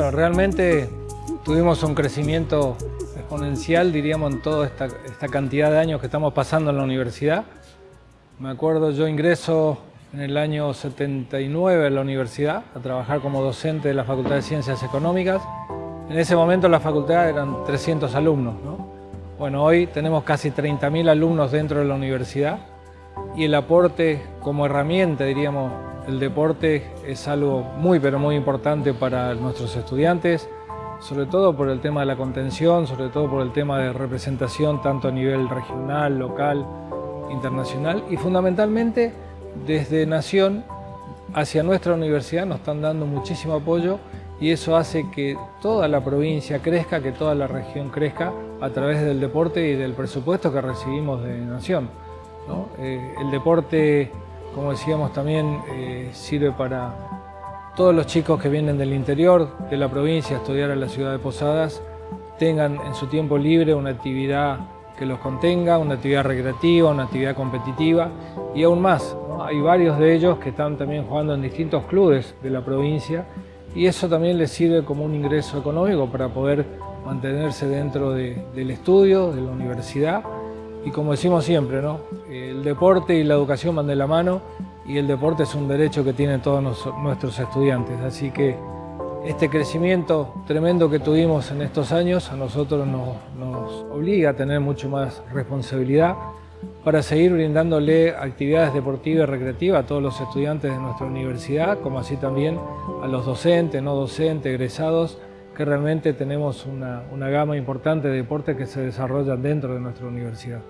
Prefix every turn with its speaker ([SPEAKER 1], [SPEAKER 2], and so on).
[SPEAKER 1] realmente tuvimos un crecimiento exponencial, diríamos, en toda esta, esta cantidad de años que estamos pasando en la universidad. Me acuerdo, yo ingreso en el año 79 a la universidad a trabajar como docente de la Facultad de Ciencias Económicas. En ese momento la facultad eran 300 alumnos. ¿no? Bueno, hoy tenemos casi 30.000 alumnos dentro de la universidad y el aporte como herramienta, diríamos, el deporte es algo muy pero muy importante para nuestros estudiantes, sobre todo por el tema de la contención, sobre todo por el tema de representación tanto a nivel regional, local, internacional y fundamentalmente desde Nación hacia nuestra universidad nos están dando muchísimo apoyo y eso hace que toda la provincia crezca, que toda la región crezca a través del deporte y del presupuesto que recibimos de Nación. Eh, el deporte, como decíamos también, eh, sirve para todos los chicos que vienen del interior de la provincia a estudiar en la ciudad de Posadas, tengan en su tiempo libre una actividad que los contenga, una actividad recreativa, una actividad competitiva y aún más. Hay varios de ellos que están también jugando en distintos clubes de la provincia y eso también les sirve como un ingreso económico para poder mantenerse dentro del estudio, de la universidad y como decimos siempre, ¿no? el deporte y la educación van de la mano y el deporte es un derecho que tienen todos nuestros estudiantes, así que este crecimiento tremendo que tuvimos en estos años a nosotros nos, obliga a tener mucho más responsabilidad para seguir brindándole actividades deportivas y recreativas a todos los estudiantes de nuestra universidad, como así también a los docentes, no docentes, egresados, que realmente tenemos una, una gama importante de deportes que se desarrollan dentro de nuestra universidad.